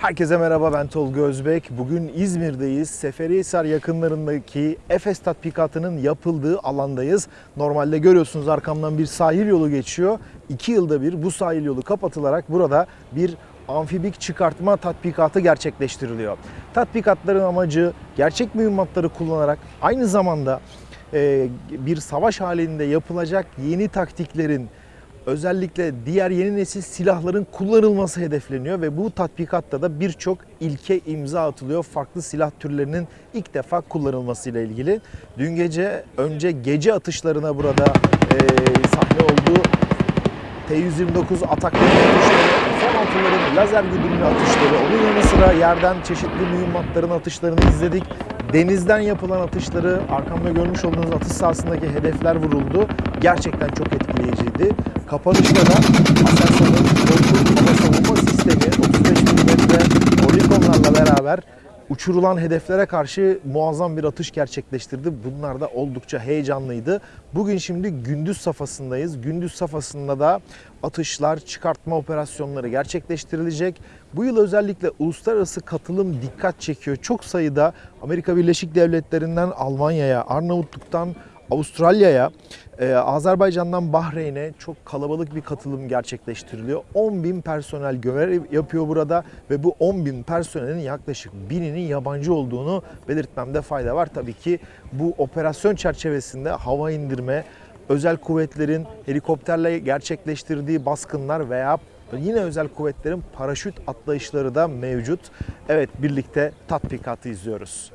Herkese merhaba ben Tolga Özbek. Bugün İzmir'deyiz. Seferihisar yakınlarındaki Efes tatbikatının yapıldığı alandayız. Normalde görüyorsunuz arkamdan bir sahil yolu geçiyor. İki yılda bir bu sahil yolu kapatılarak burada bir amfibik çıkartma tatbikatı gerçekleştiriliyor. Tatbikatların amacı gerçek mühimmatları kullanarak aynı zamanda e, bir savaş halinde yapılacak yeni taktiklerin özellikle diğer yeni nesil silahların kullanılması hedefleniyor ve bu tatbikatta da birçok ilke imza atılıyor. Farklı silah türlerinin ilk defa kullanılmasıyla ilgili. Dün gece önce gece atışlarına burada e, sahne oldu. T-129 atakları atışları, F-16'ların lazer güdümlü atışları, onun yanı sıra yerden çeşitli mühimmatların atışlarını izledik. Denizden yapılan atışları, arkamda görmüş olduğunuz atış sahasındaki hedefler vuruldu. Gerçekten çok etkileyiciydi. Kapanışta da Aselsan'ın korkunç hava savunma sistemi 35 mm poligonlarla beraber uçurulan hedeflere karşı muazzam bir atış gerçekleştirdi. Bunlar da oldukça heyecanlıydı. Bugün şimdi gündüz safhasındayız. Gündüz safhasında da atışlar, çıkartma operasyonları gerçekleştirilecek. Bu yıl özellikle uluslararası katılım dikkat çekiyor. Çok sayıda Amerika Birleşik Devletleri'nden Almanya'ya, Arnavutluk'tan Avustralya'ya, e, Azerbaycan'dan Bahreyn'e çok kalabalık bir katılım gerçekleştiriliyor. 10 bin personel görev yapıyor burada ve bu 10 bin personelin yaklaşık bininin yabancı olduğunu belirtmemde fayda var. Tabii ki bu operasyon çerçevesinde hava indirme, özel kuvvetlerin helikopterle gerçekleştirdiği baskınlar veya yine özel kuvvetlerin paraşüt atlayışları da mevcut. Evet birlikte tatbikatı izliyoruz.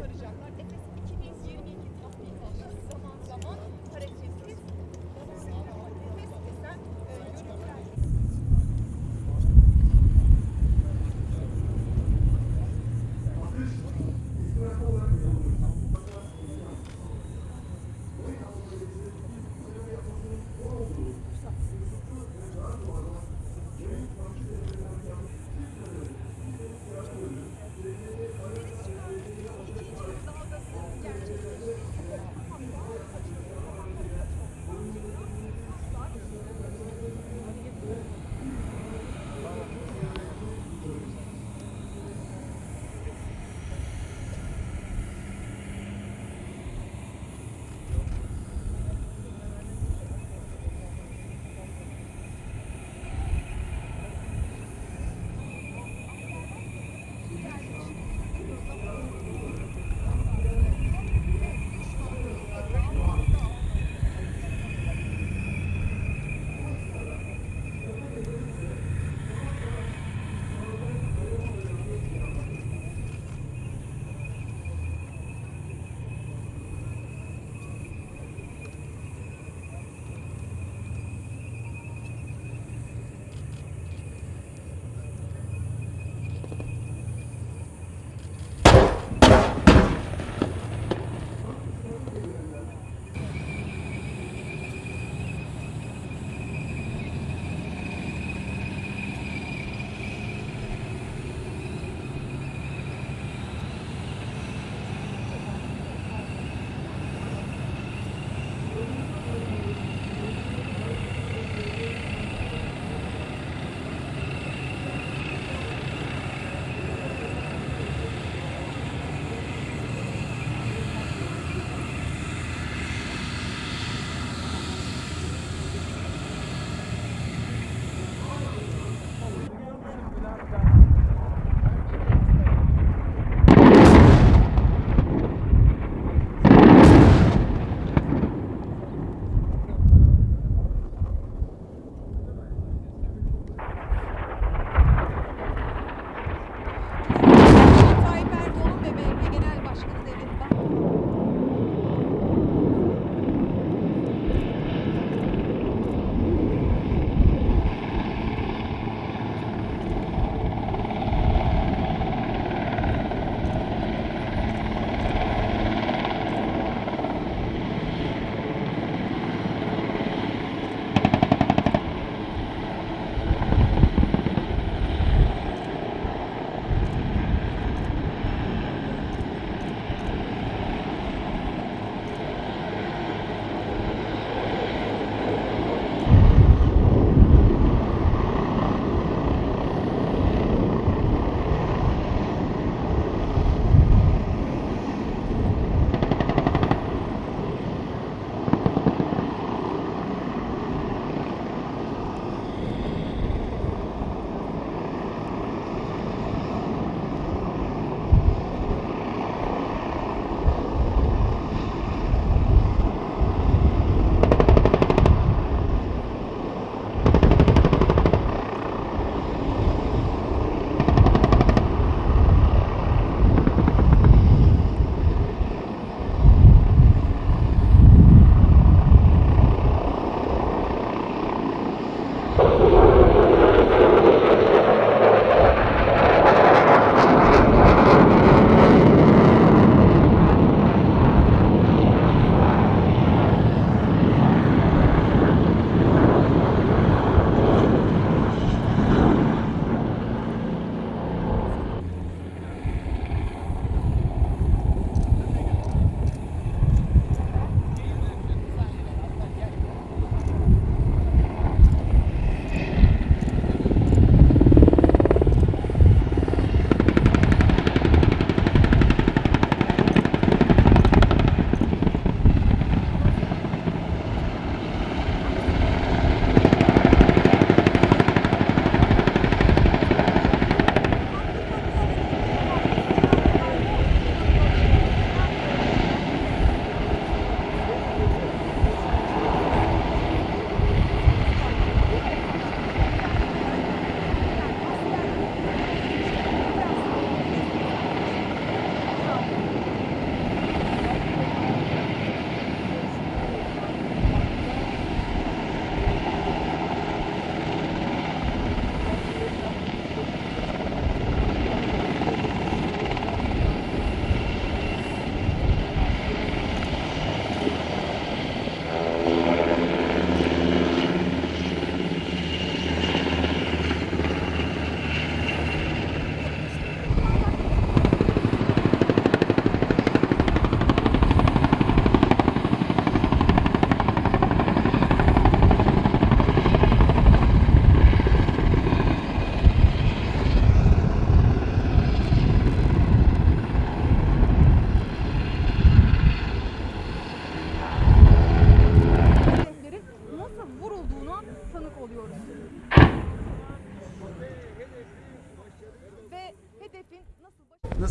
çıkaracaklar. Efes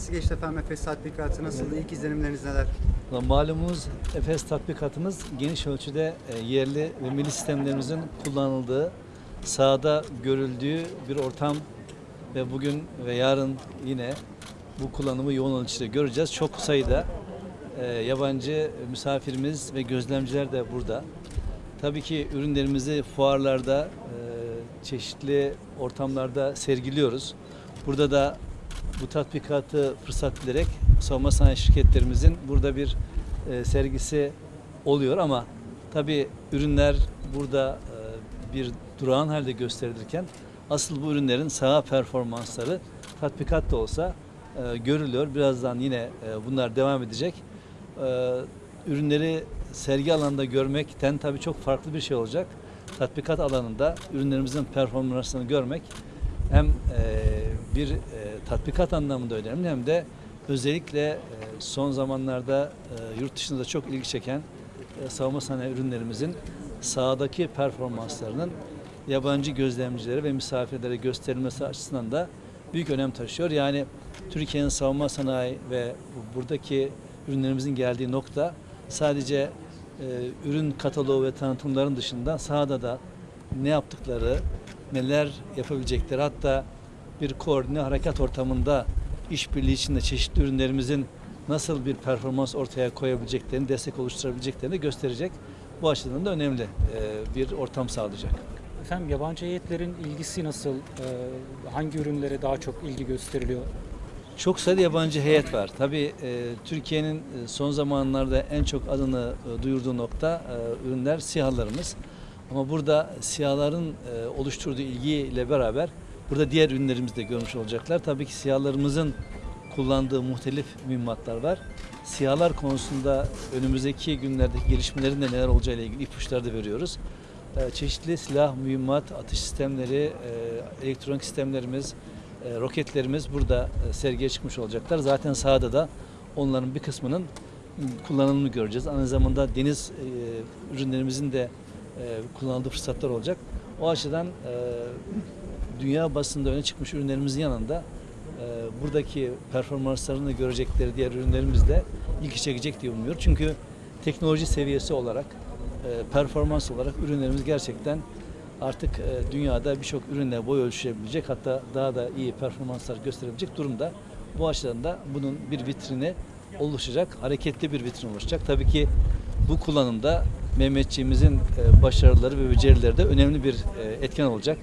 nasıl geçti efendim? Efes tatbikatı nasıldı? İlk izlenimleriniz neler? Malumunuz Efes tatbikatımız geniş ölçüde e, yerli ve milli sistemlerimizin kullanıldığı, sahada görüldüğü bir ortam ve bugün ve yarın yine bu kullanımı yoğun ölçüde göreceğiz. Çok sayıda e, yabancı misafirimiz ve gözlemciler de burada. Tabii ki ürünlerimizi fuarlarda, e, çeşitli ortamlarda sergiliyoruz. Burada da bu tatbikatı fırsat bilerek savunma sanayi şirketlerimizin burada bir e, sergisi oluyor ama tabii ürünler burada e, bir durağan halde gösterilirken asıl bu ürünlerin saha performansları tatbikat da olsa e, görülüyor. Birazdan yine e, bunlar devam edecek. E, ürünleri sergi alanında görmekten tabii çok farklı bir şey olacak. Tatbikat alanında ürünlerimizin performansını görmek hem e, bir e, tatbikat anlamında önemli hem de özellikle e, son zamanlarda e, yurt dışında çok ilgi çeken e, savunma sanayi ürünlerimizin sahadaki performanslarının yabancı gözlemcilere ve misafirlere gösterilmesi açısından da büyük önem taşıyor. Yani Türkiye'nin savunma sanayi ve bu- buradaki ürünlerimizin geldiği nokta sadece e, ürün kataloğu ve tanıtımların dışında sahada da ne yaptıkları, neler yapabilecekleri hatta bir koordine harekat ortamında işbirliği içinde çeşitli ürünlerimizin nasıl bir performans ortaya koyabileceklerini, destek oluşturabileceklerini gösterecek. Bu açıdan da önemli e, bir ortam sağlayacak. Efendim yabancı heyetlerin ilgisi nasıl? Ee, hangi ürünlere daha çok ilgi gösteriliyor? Çok sayıda yabancı heyet var. Tabii e, Türkiye'nin e, son zamanlarda en çok adını e, duyurduğu nokta e, ürünler SİHA'larımız. Ama burada SİHA'ların e, oluşturduğu ilgiyle beraber burada diğer ürünlerimizi de görmüş olacaklar. Tabii ki SİHA'larımızın kullandığı muhtelif mühimmatlar var. SİHA'lar konusunda önümüzdeki günlerdeki gelişmelerin de neler olacağıyla ilgili ipuçları da veriyoruz. E, çeşitli silah, mühimmat, atış sistemleri, e, elektronik sistemlerimiz, e, roketlerimiz burada e, sergiye çıkmış olacaklar. Zaten sahada da onların bir kısmının kullanımını göreceğiz. Aynı zamanda deniz ürünlerimizin de kullanıldığı fırsatlar olacak. O açıdan dünya basında öne çıkmış ürünlerimizin yanında e, buradaki performanslarını görecekleri diğer ürünlerimiz de ilgi çekecek diye umuyorum. Çünkü teknoloji seviyesi olarak, e, performans olarak ürünlerimiz gerçekten artık e, dünyada birçok ürünle boy ölçüşebilecek hatta daha da iyi performanslar gösterebilecek durumda. Bu açıdan da bunun bir vitrini oluşacak, hareketli bir vitrin oluşacak. Tabii ki bu kullanımda Mehmetçiğimizin e, başarıları ve becerileri de önemli bir e, etken olacak.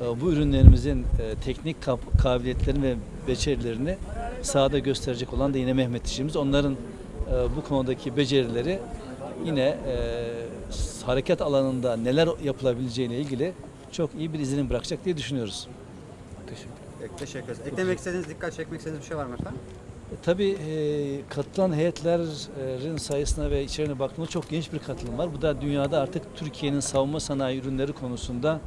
E, Bu ürünlerimizin e, teknik kabiliyetlerini ve becerilerini sahada gösterecek olan da yine Mehmetçiğimiz. Onların e, bu konudaki becerileri yine e, hareket alanında neler yapılabileceğine ilgili çok iyi bir izlenim bırakacak diye düşünüyoruz. Teşekkür teşekkür ederiz. Eklemek istediğiniz, dikkat çekmek istediğiniz bir şey var mı efendim? Tabii e, katılan heyetlerin sayısına ve içeriğine baktığımızda çok geniş bir katılım var. Bu da dünyada artık Türkiye'nin savunma sanayi ürünleri konusunda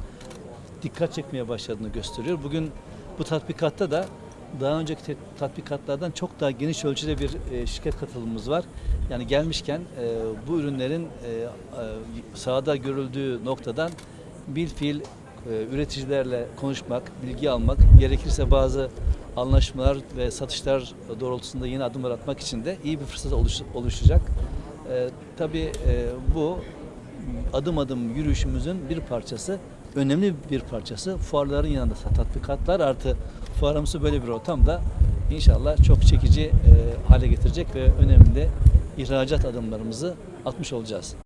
dikkat çekmeye başladığını gösteriyor. Bugün bu tatbikatta da daha önceki tatbikatlardan çok daha geniş ölçüde bir e, şirket katılımımız var. Yani gelmişken e, bu ürünlerin e, sahada görüldüğü noktadan bir fiil üreticilerle konuşmak, bilgi almak, gerekirse bazı anlaşmalar ve satışlar doğrultusunda yeni adımlar atmak için de iyi bir fırsat oluş- oluşacak. E, tabii bu adım adım yürüyüşümüzün bir parçası, önemli bir parçası. Fuarların yanında tatbikatlar artı fuarımızı böyle bir ortamda inşallah çok çekici e, hale getirecek ve önemli ihracat adımlarımızı atmış olacağız.